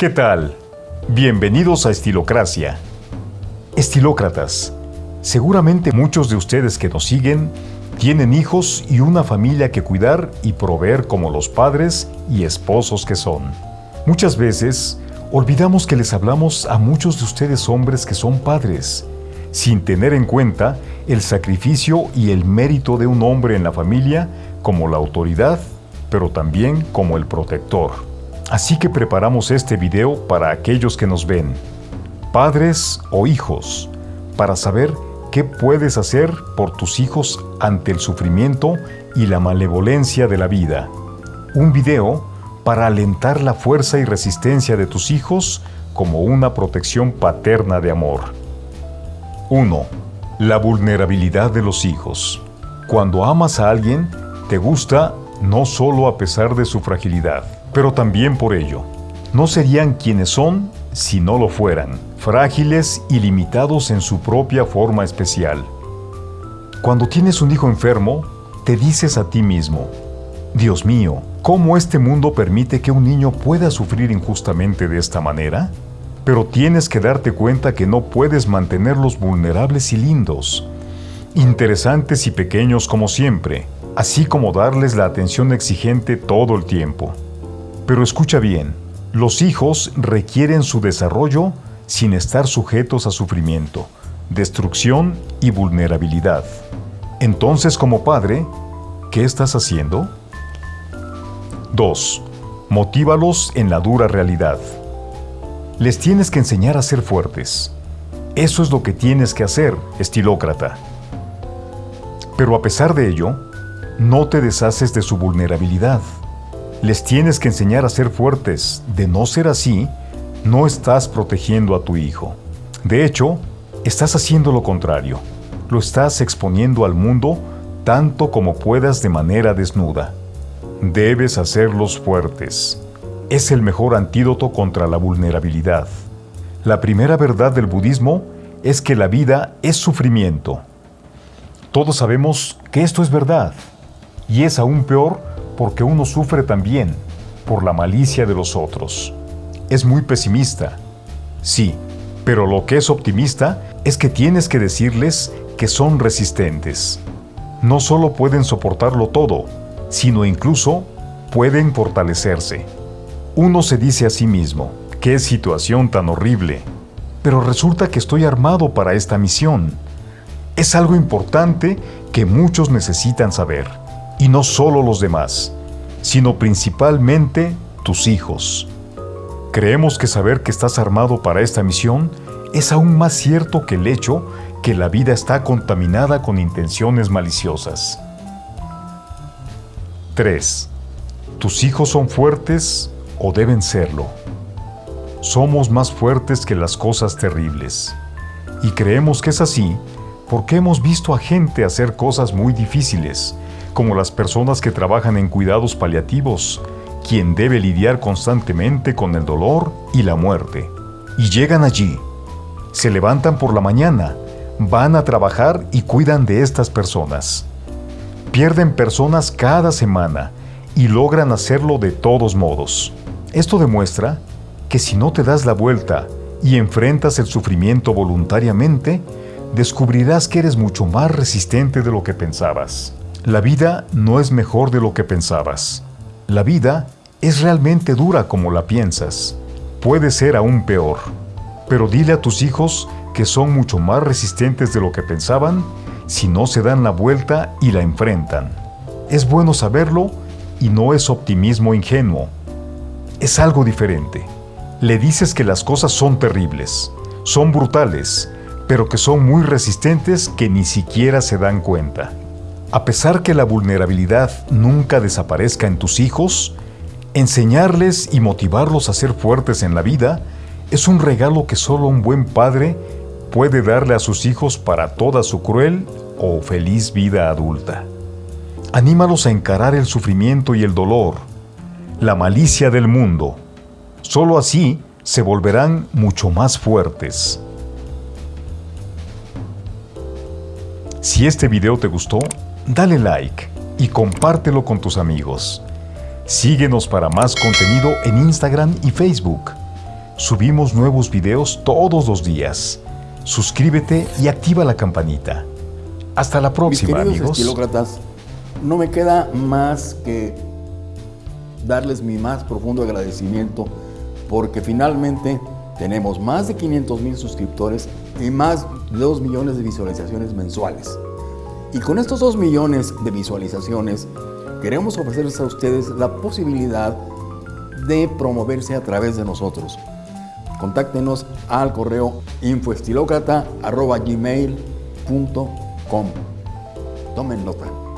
¿Qué tal? Bienvenidos a Estilocracia. Estilócratas, seguramente muchos de ustedes que nos siguen tienen hijos y una familia que cuidar y proveer como los padres y esposos que son. Muchas veces olvidamos que les hablamos a muchos de ustedes hombres que son padres, sin tener en cuenta el sacrificio y el mérito de un hombre en la familia como la autoridad, pero también como el protector. Así que preparamos este video para aquellos que nos ven, padres o hijos, para saber qué puedes hacer por tus hijos ante el sufrimiento y la malevolencia de la vida. Un video para alentar la fuerza y resistencia de tus hijos como una protección paterna de amor. 1. La vulnerabilidad de los hijos. Cuando amas a alguien, te gusta no solo a pesar de su fragilidad, pero también por ello. No serían quienes son si no lo fueran, frágiles y limitados en su propia forma especial. Cuando tienes un hijo enfermo, te dices a ti mismo, Dios mío, ¿cómo este mundo permite que un niño pueda sufrir injustamente de esta manera? Pero tienes que darte cuenta que no puedes mantenerlos vulnerables y lindos, interesantes y pequeños como siempre, así como darles la atención exigente todo el tiempo. Pero escucha bien, los hijos requieren su desarrollo sin estar sujetos a sufrimiento, destrucción y vulnerabilidad. Entonces, como padre, ¿qué estás haciendo? 2. Motívalos en la dura realidad. Les tienes que enseñar a ser fuertes. Eso es lo que tienes que hacer, estilócrata. Pero a pesar de ello, no te deshaces de su vulnerabilidad. Les tienes que enseñar a ser fuertes. De no ser así, no estás protegiendo a tu hijo. De hecho, estás haciendo lo contrario. Lo estás exponiendo al mundo tanto como puedas de manera desnuda. Debes hacerlos fuertes. Es el mejor antídoto contra la vulnerabilidad. La primera verdad del budismo es que la vida es sufrimiento. Todos sabemos que esto es verdad. Y es aún peor porque uno sufre también por la malicia de los otros. Es muy pesimista. Sí, pero lo que es optimista es que tienes que decirles que son resistentes. No solo pueden soportarlo todo, sino incluso pueden fortalecerse. Uno se dice a sí mismo, qué situación tan horrible, pero resulta que estoy armado para esta misión. Es algo importante que muchos necesitan saber y no solo los demás, sino principalmente tus hijos. Creemos que saber que estás armado para esta misión es aún más cierto que el hecho que la vida está contaminada con intenciones maliciosas. 3. ¿Tus hijos son fuertes o deben serlo? Somos más fuertes que las cosas terribles. Y creemos que es así porque hemos visto a gente hacer cosas muy difíciles como las personas que trabajan en cuidados paliativos, quien debe lidiar constantemente con el dolor y la muerte. Y llegan allí, se levantan por la mañana, van a trabajar y cuidan de estas personas. Pierden personas cada semana y logran hacerlo de todos modos. Esto demuestra que si no te das la vuelta y enfrentas el sufrimiento voluntariamente, descubrirás que eres mucho más resistente de lo que pensabas. La vida no es mejor de lo que pensabas. La vida es realmente dura como la piensas. Puede ser aún peor. Pero dile a tus hijos que son mucho más resistentes de lo que pensaban si no se dan la vuelta y la enfrentan. Es bueno saberlo y no es optimismo ingenuo. Es algo diferente. Le dices que las cosas son terribles, son brutales, pero que son muy resistentes que ni siquiera se dan cuenta. A pesar que la vulnerabilidad nunca desaparezca en tus hijos, enseñarles y motivarlos a ser fuertes en la vida es un regalo que solo un buen padre puede darle a sus hijos para toda su cruel o feliz vida adulta. Anímalos a encarar el sufrimiento y el dolor, la malicia del mundo. Solo así se volverán mucho más fuertes. Si este video te gustó, dale like y compártelo con tus amigos. Síguenos para más contenido en Instagram y Facebook. Subimos nuevos videos todos los días. Suscríbete y activa la campanita. Hasta la próxima, Mis amigos. estilócratas, no me queda más que darles mi más profundo agradecimiento porque finalmente tenemos más de 500 mil suscriptores y más de 2 millones de visualizaciones mensuales. Y con estos 2 millones de visualizaciones queremos ofrecerles a ustedes la posibilidad de promoverse a través de nosotros. Contáctenos al correo infoestilócrata.gmail.com Tomen nota.